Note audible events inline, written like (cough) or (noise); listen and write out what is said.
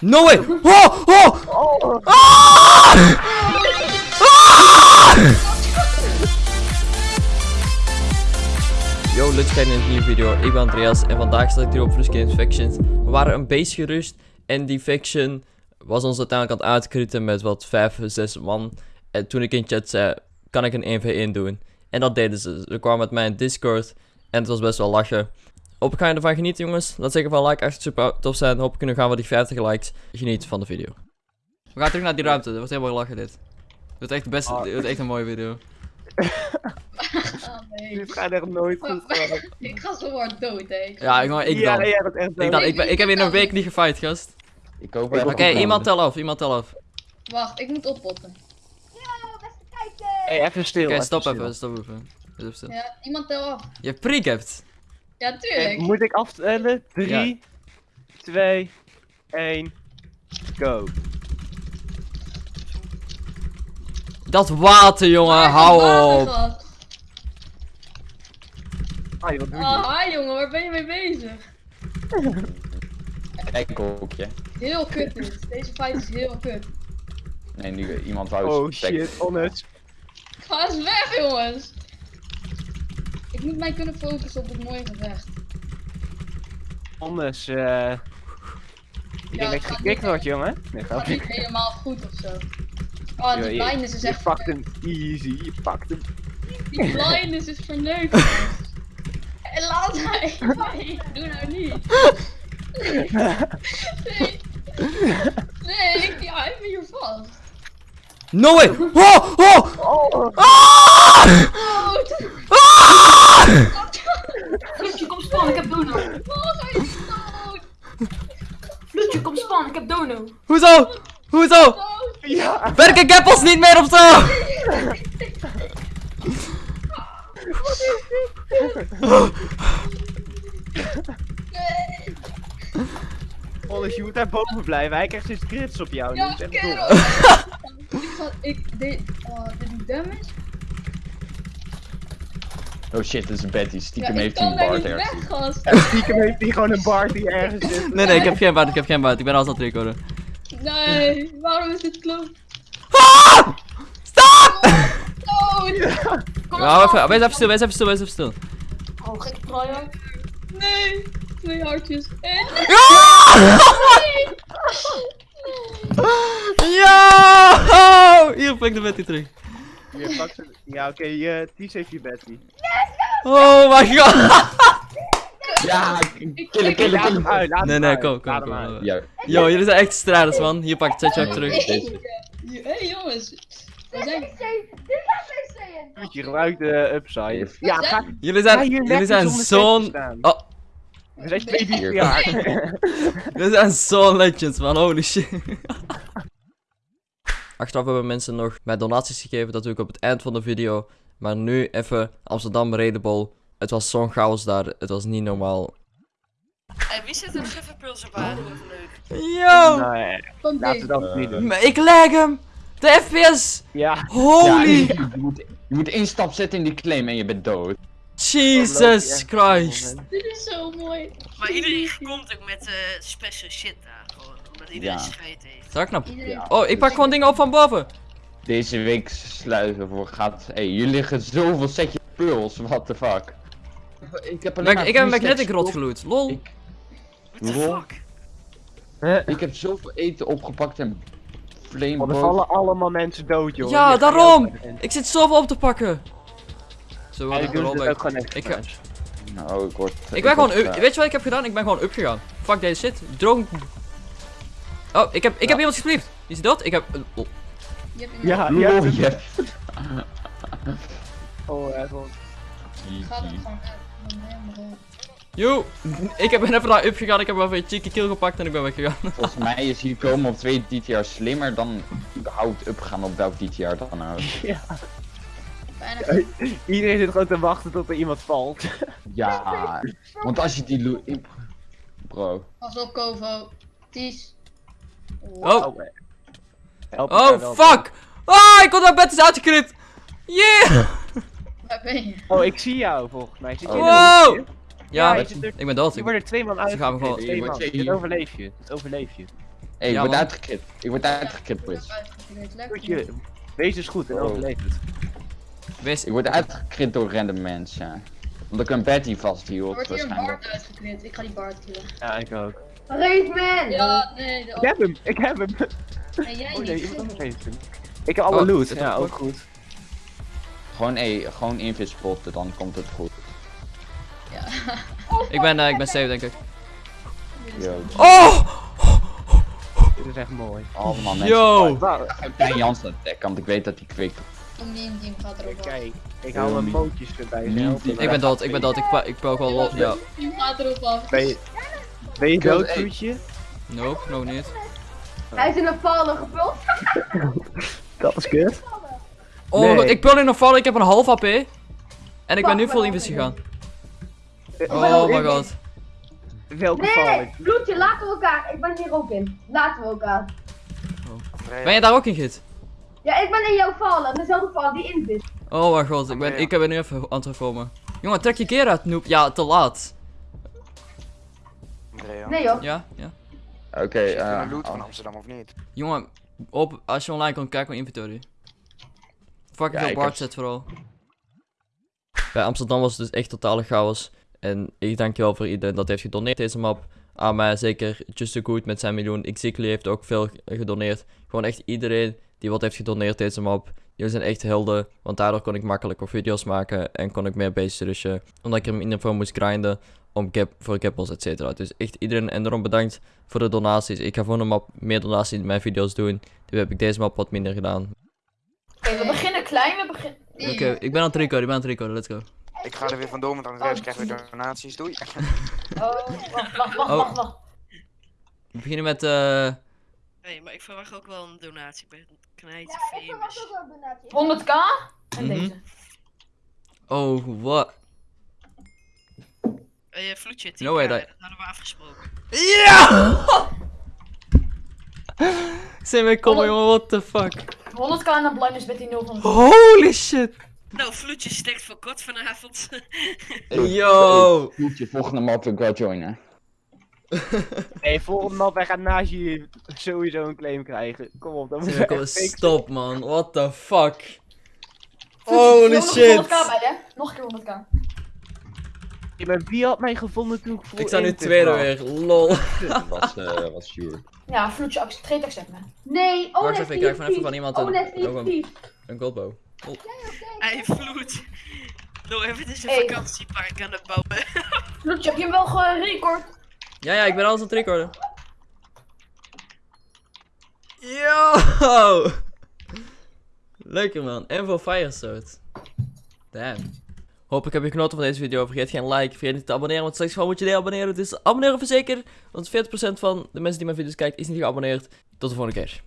No way! Oh! Oh! Oh! Yo, leuk kijken in een nieuwe video. Ik ben Andreas en vandaag sta ik hier op Flush Games Factions. We waren een beetje gerust en die faction was ons uiteindelijk aan het uitkrieten met wat 5, 6 man. En toen ik in chat zei, kan ik een 1v1 doen? En dat deden ze. Ze kwamen met mij in Discord en het was best wel lachen. Hoop ik ga je ervan genieten jongens. Laat zeker van like, echt super tof zijn. Hoop kunnen gaan we die 50 likes. Geniet van de video. We gaan terug naar die ruimte. Dat wordt helemaal lachen dit. Het wordt echt, de beste, Ah. het wordt echt een mooie video. (laughs) Oh nee. dit gaat echt nooit goed (laughs) ik ga zo hard dood, hè. Ja, ik, ik ja, dan. echt Ik, dan, ik, ben, ik heb in een week niet gefight, gast. Ik hoop Oké, Oké, iemand tel af, iemand tel af. Wacht, ik moet oppotten. Hey, even stil. Oké, stop stil. even, stop even. Even stil. Ja, iemand tel af. Je hebt pre-gapt. Ja, tuurlijk. moet ik aftellen? 3, 2, 1, go. Dat water, jongen, Waar hou het op. watergat? Ah, wat doe je? Ah, hi jongen, waar ben je mee bezig? (laughs) Kijk hoekje. Heel kut dit. Deze fight is heel kut. Nee, nu iemand wou Oh shit, honest. Ga eens weg, jongens. Ik moet mij kunnen focussen op het mooie gevecht. Honest, eh... Ik Ja, denk dat je gekikt wordt, jongen. Nee, gaat niet helemaal goed of zo. Oh, die Je- blindness is Je echt pakt hem easy, je pakt hem. Die blindness is verneukt. laat mij. Nee, (laughs) doe nou niet. Nee. Nee, ik ik ben hier vast. No way! Oh! Oh! Oh, Ah! Oh! Flutje, kom spannen, ik heb dono. oh. Flutje, kom spannen, ik heb dono. Hoezo? Hoezo? Ja. Werken gappels niet meer of zo? Honest, je moet daar boven blijven. Hij krijgt zijn crits op jou. Ja, dat is echt kerel. dom. (laughs) Ik ga, ik, dit, oh, dit doet damage. Oh shit, dat is een Betty. Ja, Stiekem heeft hij een weg, ergens. gast. En stiekem heeft hij gewoon een bar die ergens zit. Nee, nee, ik heb geen buit, ik heb geen buit. Ik ben altijd aan het recorden. Nee, waarom is dit klopt? Ah! Stop! Kom Ja, op, even, wees even stil, wees even stil, wees even stil. Oh, gekke try Nee, twee hartjes. En Ja! Ja! Hier, pak de Betty terug. Je pakt ze- Ja, oké, je Ties heeft je Betty. Oh my god! Ja, killen, killen, Laat hem killen. uit, laat Nee, hem nee, kom, kom, kom. Yo, jullie zijn echt strijders, man. Hier, pak het ook terug. deze. Hé hey, jongens, we zijn, Moet je gebruikt de upside. Ja, ga, Jullie zijn, hier jullie zijn zo'n... Oh, We zijn twee Hier. die jaar. (laughs) jullie zijn zo'n legends, man. Holy shit. (laughs) Achteraf hebben mensen nog mij donaties gegeven. Dat doe ik op het eind van de video. Maar nu even Amsterdam Redebol. Het was zo'n chaos daar. Het was niet normaal. En wie zit er nog even puls op aan? Wat leuk. Yo! Nee, laten we dat niet doen. Maar Ik leg hem! De FPS! Ja, Ja, Holy! je, moet, je moet één stap zetten in die claim en je bent dood. Jesus Christ! Dit is zo mooi. Maar iedereen komt ook met eh special shit daar. Omdat iedereen Ja. scheid heeft. Ja. Oh, ik pak gewoon dingen op van boven. Deze week sluiten voor gaat. Hé, hey, jullie liggen zoveel setjes pearls, what the fuck. Ik heb alleen Ik, heb een magnetic rod geloot. Lol. Ik- What the Lol. fuck? Ik heb zoveel eten opgepakt en flame want er boat. vallen allemaal mensen dood, joh. Ja, Hier daarom. Ik zit zoveel op te pakken. Zo, Ja, ik doen erop het ben. ook gewoon echt. Ik ga- Nou, ik word... Ik ben gewoon word, eh, Weet je wat ik heb gedaan? Ik ben gewoon up gegaan. Fuck deze shit. Droog. Oh, ik heb, ik heb iemand gespliefd. Is hij dood? Ik heb. oh. Je hebt Ja, ja. (laughs) Oh, even. Gaat het gewoon uit. Dan helemaal op. Yo, ik heb ben even naar up gegaan. Ik heb wel even een cheeky kill gepakt en ik ben weggegaan. (laughs) Volgens mij is hier komen op twee DTR slimmer dan überhaupt upgaan op welk DTR dan ook. (laughs) Ja. Bijna Iedereen zit gewoon te wachten tot er iemand valt. Ja, want als je die lo- ik- Bro. Pas op, Kovo. Ties. Oh, Help elkaar oh, wel. fuck. Ah, ik kon dat bed is uitgeknipt. Yeah. Waar ben je? Oh, ik zie jou volgens mij. Zit Wow. hoekje? Ja, zit er- ik ben dood. Ik- wordt er twee man Ze gaan me gewoon- Twee man. Dit overleef je. Dit overleef je. Hé, ik Ja, word man. Ik word. Goed, je- Wees dus goed en Oh. overleef het. Wees, Ik word uitgekrit door random mensen. Ja. Omdat ik een Betty Er vasthield, wordt hier een waarschijnlijk. Bart uitgeknipt. Ik ga die Bart killen. Ja, ik ook. Raidman! Ja, nee, de Ik heb hem, ik heb hem. En jij Oh nee, niet. heeft hem. Ik heb alle Oh, loot. Ja, ook. goed. Gewoon, hé, gewoon invis spotten, dan komt het goed. (laughs) ik ben, eh, ik ben safe, denk ik. Yo. Oh! Dit is echt mooi. Allemaal mensen. Yo! Ik ben Jans attack, want ik weet dat hij kwikt. Een meme team gaat erop af. Kijk, ik haal mijn pootjes erbij. Die-. Ik ben dood, ik ben dood. Ik, ik pook wel los. Ja. team gaat erop af. Ben je, ben je dood. Vloedje? Nope, nog niet. Hij is in een vallen gepult. (laughs) Dat is kut. Oh, ik pul in nog vallen. Ik heb een half HP. En ik ben nu vol invis gegaan. Oh my god. Welke val Nee, bloedje, laten we elkaar. Ik ben hier ook in. Laten we elkaar. Ben je daar ook in, Git? Ja, ik ben in jouw vallen. Dezelfde val die in zit. Oh mijn god, ik ben, ik ben nu even aan het hervormen. Jongen, trek je keer uit, noob. Ja, te laat. Andrea. Nee joh. Ja, ja. Oké, eh. de loot van. Amsterdam of niet? Jongen, op, als je online kan kijken mijn inventory. Fucking Ja, veel ik Bart heb- zet vooral. Bij Amsterdam was het dus echt totale chaos. En ik dank je wel voor iedereen dat heeft gedoneerd deze map. Aan mij zeker Just a Good met zijn miljoen. Xikli heeft ook veel gedoneerd. Gewoon echt iedereen die wat heeft gedoneerd deze map. Jullie zijn echt helden. Want daardoor kon ik makkelijker video's maken. En kon ik meer bases rushen. Omdat ik er minder voor moest grinden. Om gap, voor gappels et cetera. Dus echt iedereen en daarom bedankt voor de donaties. Ik ga voor een map meer donaties in mijn video's doen. Nu heb ik deze map wat minder gedaan. Oké, we beginnen klein. We beginnen... Oké, ik ben aan het recorden, ik ben aan het recorden, let's go. Ik ga er weer vandoor met Andreas, krijg weer donaties. Doei. Oh, wacht, wacht, wacht, Oh. wacht, wacht. We beginnen met, eh. Nee, maar ik verwacht ook wel een donatie. Ik ben knijtje famous. 100k. En Mhm. deze. Oh, wat? Eh, Vloedje, 10 No way, dat dat- hadden we afgesproken. Ja! Zijn wij komen, jongen, what the fuck? 100k en dan blindness met die 0 van. Holy shit! Nou, Vloedje stekt voor kort vanavond. (laughs) Yo! Hey, volgende map ik wel joinen. (laughs) Nee, volgende map, wij gaan naast je sowieso een claim krijgen. Kom op, dat moet je echt stop man, what the fuck? Holy Holy Nog een shit! 100k bij, hè? Nog een keer 100k. Ja, maar wie had mij gevonden toen ik voor Ik sta nu tweede weer, lol. Dat was, eh, was sure. Ja, vloedje, trade accept me. Nee, oh, Wacht even, ik krijg van even van iemand Oh, een, een, een goldbow. Hij Vloed. Nou, even dit is een Hey. vakantiepark aan het bouwen. Vloedje, heb je hem wel gerecord? Ja, ja, ik ben alles aan het recorden. Yo! Lekker man, en voor Firesword. Damn. Hopelijk heb je genoten van deze video. Vergeet geen like, vergeet niet te abonneren, want straks gewoon moet je je abonneren. Dus abonneren verzekerd, want 40% van de mensen die mijn video's kijken is niet geabonneerd. Tot de volgende keer.